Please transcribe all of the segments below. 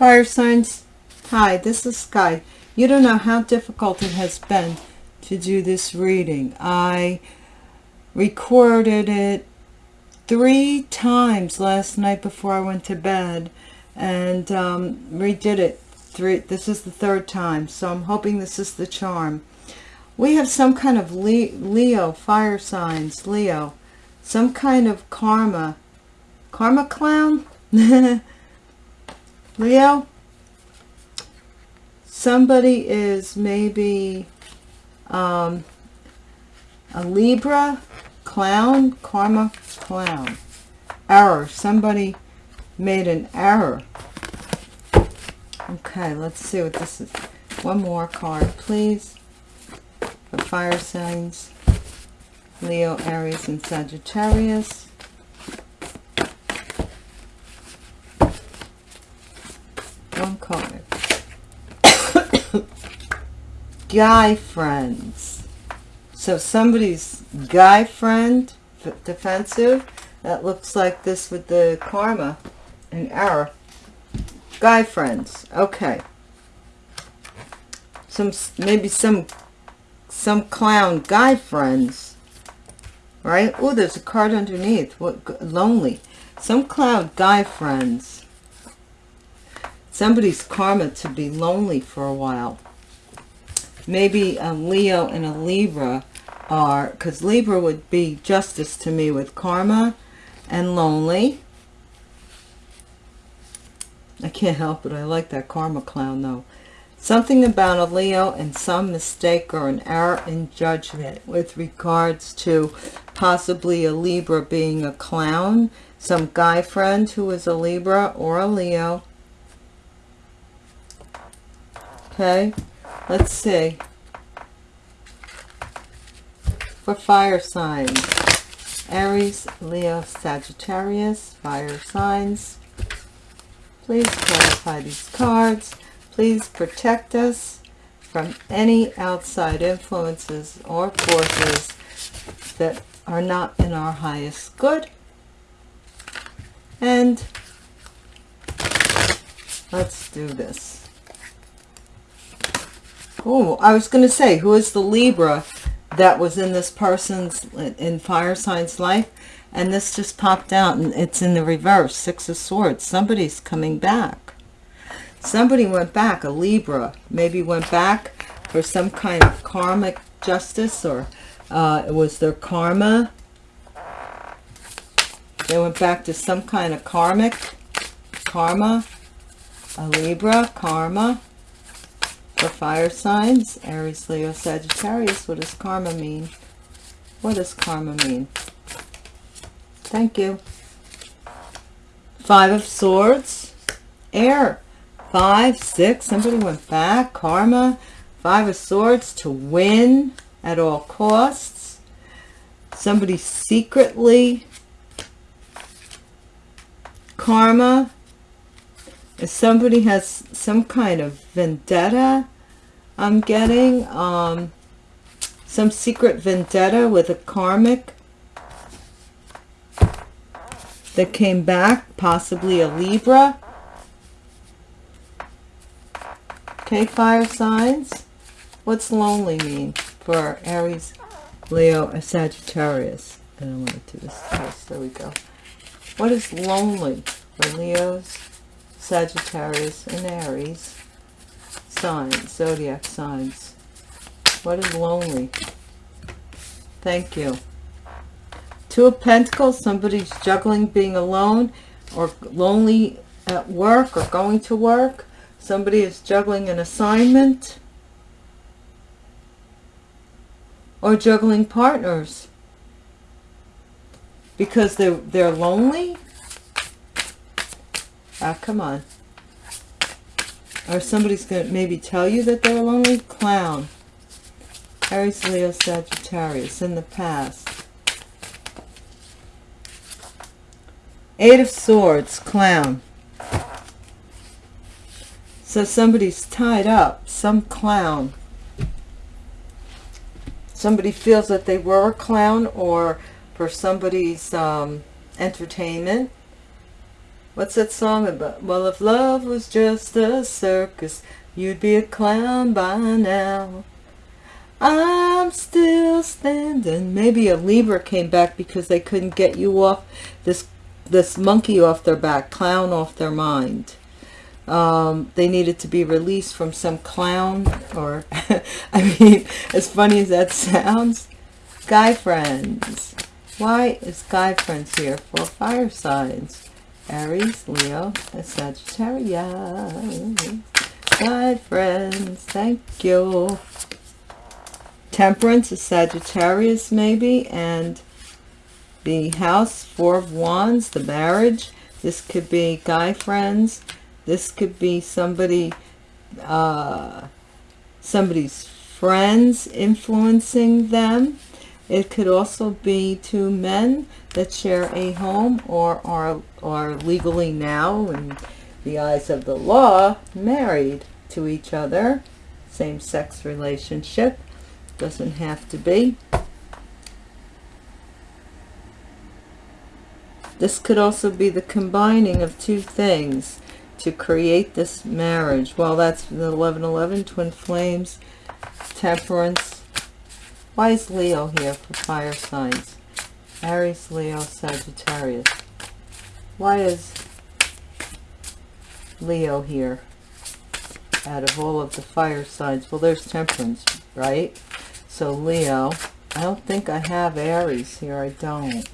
Fire signs, hi, this is Sky. You don't know how difficult it has been to do this reading. I recorded it three times last night before I went to bed and um, redid it. Three. This is the third time, so I'm hoping this is the charm. We have some kind of Leo, fire signs, Leo. Some kind of karma. Karma clown? Leo? Somebody is maybe um, a Libra clown, karma clown. Error. Somebody made an error. Okay, let's see what this is. One more card, please. For fire signs. Leo, Aries, and Sagittarius. One card. Guy friends. So somebody's guy friend, defensive. That looks like this with the karma and error. Guy friends. Okay. Some maybe some some clown guy friends. Right? Oh, there's a card underneath. What lonely. Some clown guy friends. Somebody's karma to be lonely for a while. Maybe a Leo and a Libra are, because Libra would be justice to me with karma and lonely. I can't help it. I like that karma clown though. Something about a Leo and some mistake or an error in judgment with regards to possibly a Libra being a clown. Some guy friend who is a Libra or a Leo. Okay, let's see. For fire signs. Aries, Leo, Sagittarius, fire signs. Please clarify these cards. Please protect us from any outside influences or forces that are not in our highest good. And let's do this. Oh, I was going to say, who is the Libra that was in this person's, in fire signs life? And this just popped out and it's in the reverse, Six of Swords. Somebody's coming back. Somebody went back, a Libra, maybe went back for some kind of karmic justice or uh, it was their karma. They went back to some kind of karmic, karma, a Libra, karma for fire signs, Aries, Leo, Sagittarius. What does karma mean? What does karma mean? Thank you. Five of Swords, air, five, six, somebody went back, karma, five of swords to win at all costs. Somebody secretly, karma, if somebody has some kind of vendetta, I'm getting, um, some secret vendetta with a karmic that came back, possibly a Libra, Okay, fire signs. What's lonely mean for Aries, Leo, and Sagittarius? I don't want to do this twice. There we go. What is lonely for Leos, Sagittarius, and Aries? Signs, zodiac signs. What is lonely? Thank you. Two of Pentacles, somebody's juggling being alone or lonely at work or going to work. Somebody is juggling an assignment or juggling partners because they're, they're lonely. Ah, come on. Or somebody's going to maybe tell you that they're a lonely. Clown. Aries, Leo, Sagittarius in the past. Eight of Swords, Clown. So somebody's tied up, some clown. Somebody feels that they were a clown or for somebody's um, entertainment. What's that song about? Well, if love was just a circus, you'd be a clown by now. I'm still standing. Maybe a Libra came back because they couldn't get you off this this monkey off their back, clown off their mind. Um, they needed to be released from some clown or, I mean, as funny as that sounds, guy friends. Why is guy friends here for fire signs? Aries, Leo, and Sagittarius. Guy friends, thank you. Temperance is Sagittarius maybe, and the house, Four of Wands, the marriage. This could be guy friends. This could be somebody, uh, somebody's friends influencing them. It could also be two men that share a home or are, are legally now, in the eyes of the law, married to each other. Same-sex relationship. Doesn't have to be. This could also be the combining of two things to create this marriage. Well, that's the 1111, twin flames, temperance. Why is Leo here for fire signs? Aries, Leo, Sagittarius. Why is Leo here out of all of the fire signs? Well, there's temperance, right? So Leo, I don't think I have Aries here. I don't.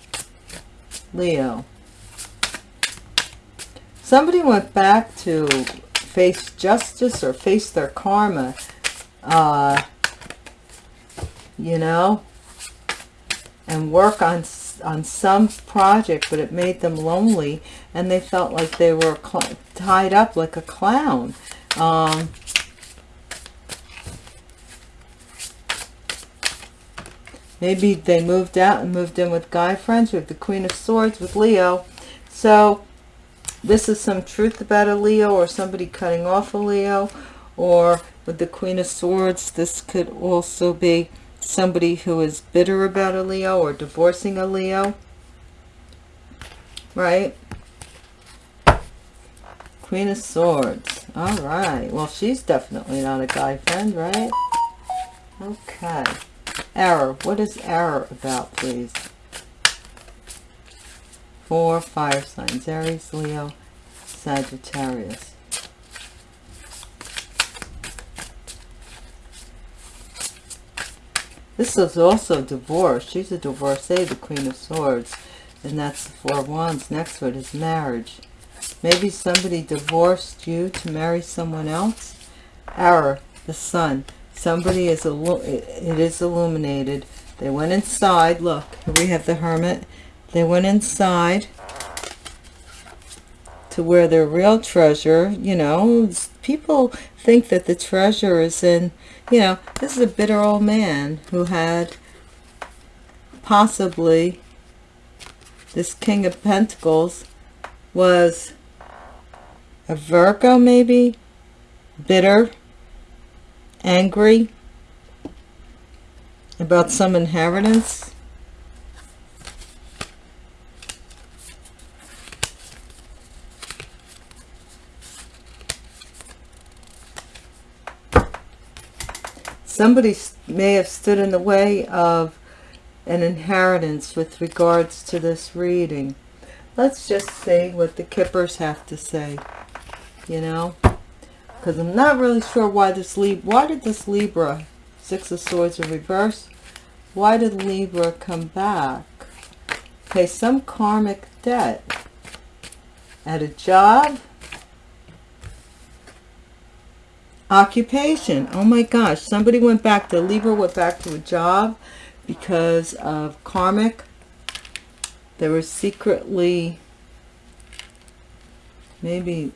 Leo. Somebody went back to face justice or face their karma. Uh, you know, and work on on some project, but it made them lonely, and they felt like they were tied up like a clown. Um, Maybe they moved out and moved in with guy friends. with the Queen of Swords with Leo. So this is some truth about a Leo or somebody cutting off a Leo. Or with the Queen of Swords, this could also be somebody who is bitter about a Leo or divorcing a Leo. Right? Queen of Swords. All right. Well, she's definitely not a guy friend, right? Okay. Error. What is error about, please? For fire signs. Aries, Leo, Sagittarius. This is also divorce. She's a divorcee, the Queen of Swords. And that's the Four Wands. Next word is marriage. Maybe somebody divorced you to marry someone else. Error, the sun somebody is it is illuminated they went inside look we have the hermit they went inside to where their real treasure you know people think that the treasure is in you know this is a bitter old man who had possibly this king of pentacles was a virgo maybe bitter angry about some inheritance. Somebody may have stood in the way of an inheritance with regards to this reading. Let's just see what the Kippers have to say, you know because I'm not really sure why this why did this Libra, Six of Swords in reverse, why did Libra come back? Okay, some karmic debt at a job, occupation. Oh my gosh, somebody went back to, Libra went back to a job because of karmic. They were secretly, maybe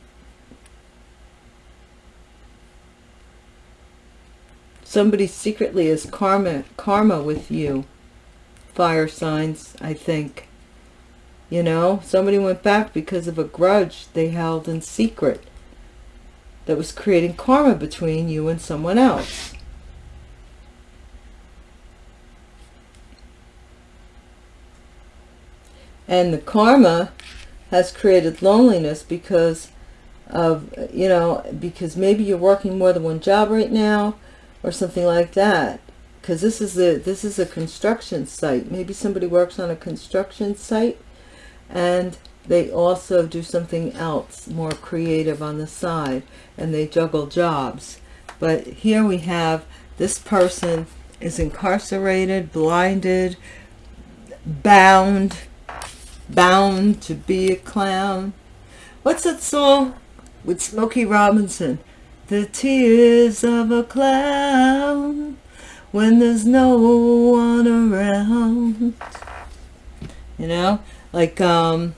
somebody secretly is karma karma with you fire signs i think you know somebody went back because of a grudge they held in secret that was creating karma between you and someone else and the karma has created loneliness because of, you know, because maybe you're working more than one job right now or something like that. Because this is a this is a construction site. Maybe somebody works on a construction site and they also do something else more creative on the side and they juggle jobs. But here we have this person is incarcerated, blinded, bound, bound to be a clown. What's that song with Smokey Robinson? The tears of a clown when there's no one around. You know, like, um,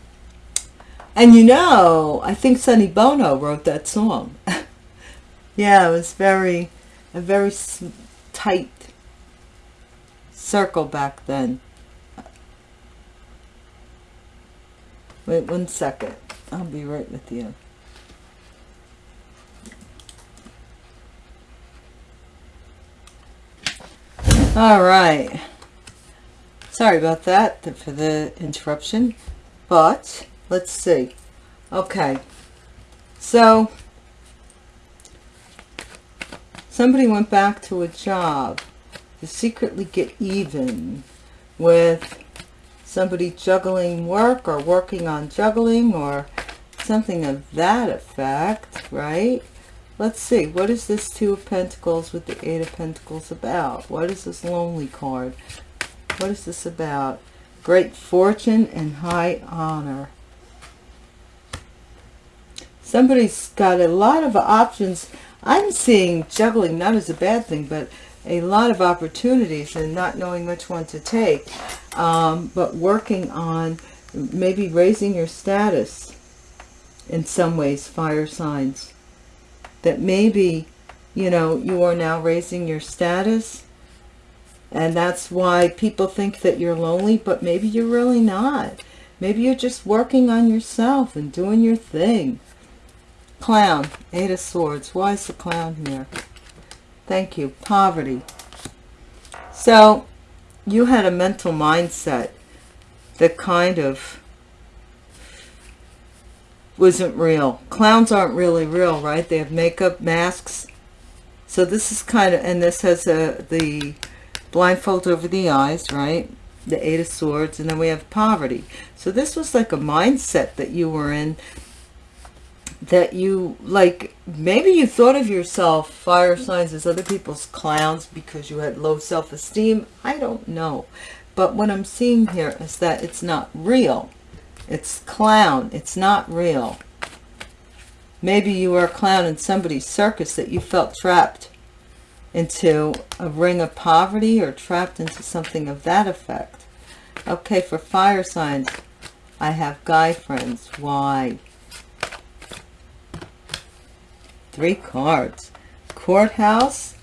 and you know, I think Sonny Bono wrote that song. yeah, it was very, a very tight circle back then. Wait one second. I'll be right with you. All right. Sorry about that for the interruption, but let's see. Okay. So somebody went back to a job to secretly get even with somebody juggling work or working on juggling or something of that effect, right? Let's see, what is this Two of Pentacles with the Eight of Pentacles about? What is this Lonely card? What is this about? Great fortune and high honor. Somebody's got a lot of options. I'm seeing juggling not as a bad thing, but a lot of opportunities and not knowing which one to take. Um, but working on maybe raising your status in some ways fire signs. That maybe you know you are now raising your status and that's why people think that you're lonely but maybe you're really not. Maybe you're just working on yourself and doing your thing clown eight of swords why is the clown here thank you poverty so you had a mental mindset that kind of wasn't real. Clowns aren't really real, right? They have makeup, masks. So this is kind of, and this has a, the blindfold over the eyes, right? The Eight of Swords, and then we have poverty. So this was like a mindset that you were in that you like maybe you thought of yourself fire signs as other people's clowns because you had low self-esteem. I don't know. But what i'm seeing here is that it's not real. It's clown. It's not real. Maybe you were a clown in somebody's circus that you felt trapped into a ring of poverty or trapped into something of that effect. Okay for fire signs i have guy friends. Why three cards. Courthouse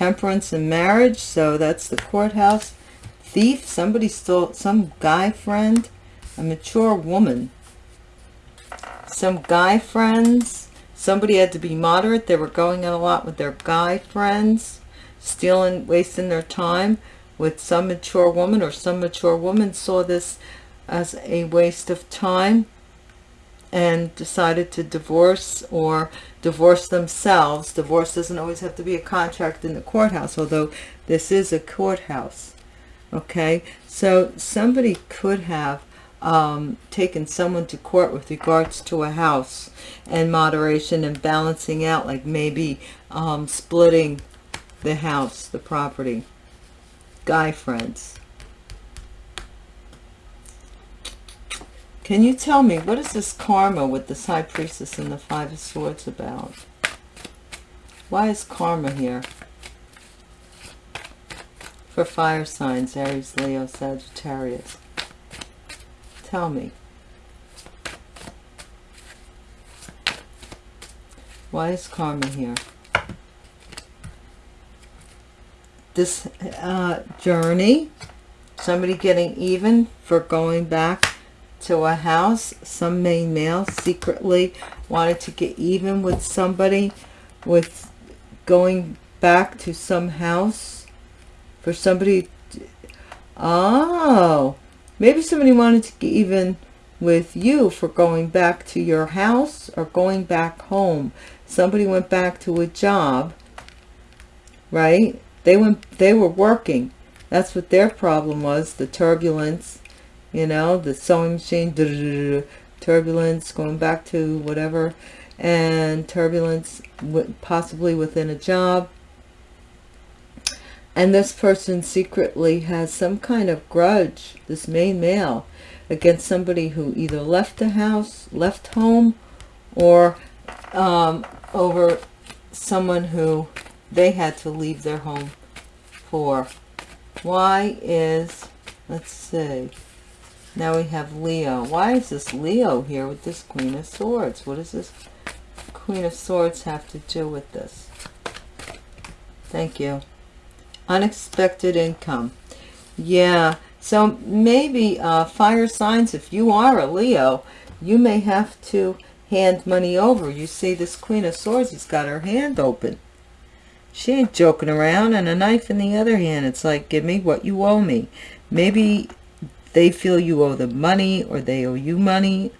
temperance and marriage. So that's the courthouse. Thief somebody stole some guy friend. A mature woman. Some guy friends. Somebody had to be moderate. They were going out a lot with their guy friends. Stealing wasting their time with some mature woman or some mature woman saw this as a waste of time and decided to divorce or divorce themselves. Divorce doesn't always have to be a contract in the courthouse, although this is a courthouse. Okay, so somebody could have um, taken someone to court with regards to a house and moderation and balancing out, like maybe um, splitting the house, the property. Guy friends. Can you tell me, what is this karma with this High Priestess and the Five of Swords about? Why is karma here? For fire signs, Aries, Leo, Sagittarius. Tell me. Why is karma here? This uh, journey, somebody getting even for going back to a house some main male secretly wanted to get even with somebody with going back to some house for somebody to, oh maybe somebody wanted to get even with you for going back to your house or going back home. Somebody went back to a job, right? They went, they were working. That's what their problem was, the turbulence, you know, the sewing machine, turbulence, going back to whatever, and turbulence possibly within a job. And this person secretly has some kind of grudge, this main male, against somebody who either left the house, left home, or um, over someone who they had to leave their home for. Why is, let's see, now we have Leo. Why is this Leo here with this Queen of Swords? What does this Queen of Swords have to do with this? Thank you. Unexpected income. Yeah, so maybe uh, fire signs, if you are a Leo, you may have to hand money over. You see this Queen of Swords has got her hand open. She ain't joking around and a knife in the other hand. It's like, give me what you owe me. Maybe they feel you owe them money or they owe you money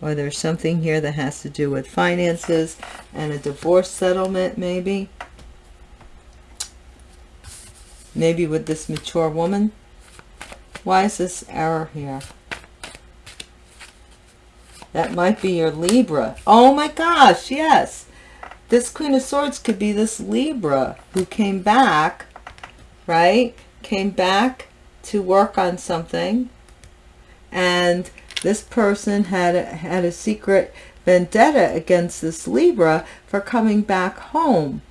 or there's something here that has to do with finances and a divorce settlement maybe. Maybe with this mature woman. Why is this error here? That might be your Libra. Oh my gosh, yes. This Queen of Swords could be this Libra who came back, right? Came back to work on something. And this person had a, had a secret vendetta against this Libra for coming back home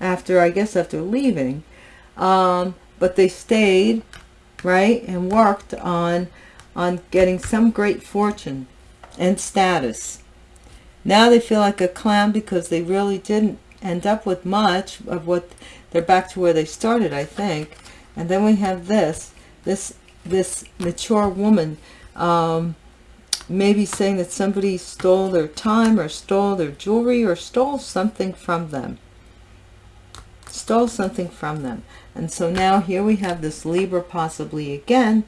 after, I guess, after leaving. Um, but they stayed right and worked on on getting some great fortune and status now they feel like a clown because they really didn't end up with much of what they're back to where they started i think and then we have this this this mature woman um, maybe saying that somebody stole their time or stole their jewelry or stole something from them stole something from them and so now here we have this Libra possibly again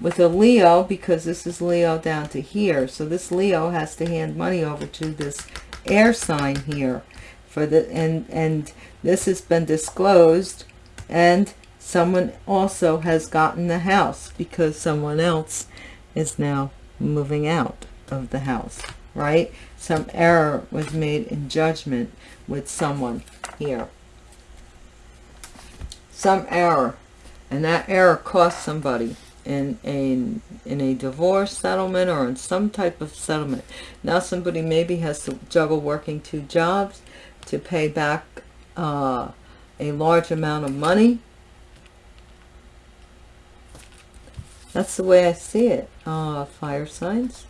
with a Leo because this is Leo down to here. So this Leo has to hand money over to this air sign here for the and and this has been disclosed and someone also has gotten the house because someone else is now moving out of the house right? Some error was made in judgment with someone here. Some error and that error cost somebody in a in a divorce settlement or in some type of settlement. Now somebody maybe has to juggle working two jobs to pay back uh, a large amount of money that's the way I see it uh, fire signs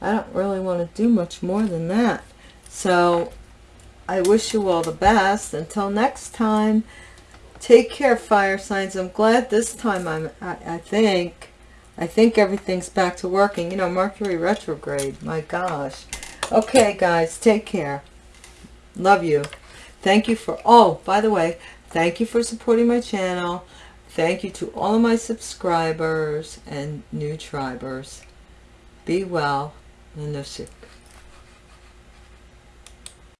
I don't really want to do much more than that so I wish you all the best until next time Take care, fire signs. I'm glad this time I'm, I, I think, I think everything's back to working. You know, Mercury retrograde. My gosh. Okay, guys, take care. Love you. Thank you for, oh, by the way, thank you for supporting my channel. Thank you to all of my subscribers and new tribers. Be well. Nanoshik.